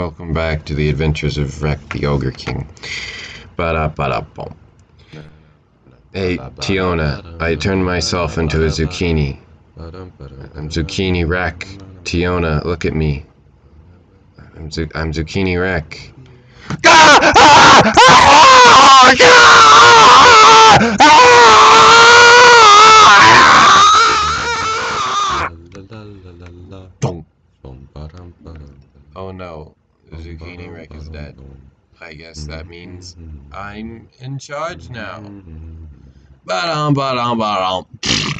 Welcome back to the adventures of Wreck the Ogre King. Ba ba bum. Hey, Tiona, I turned myself into a zucchini. I'm Zucchini Wreck. Tiona, look at me. I'm, zu I'm Zucchini Wreck. Oh no, Zucchini Wreck is dead. I guess that means I'm in charge now. Ba-dum, ba-dum, ba-dum.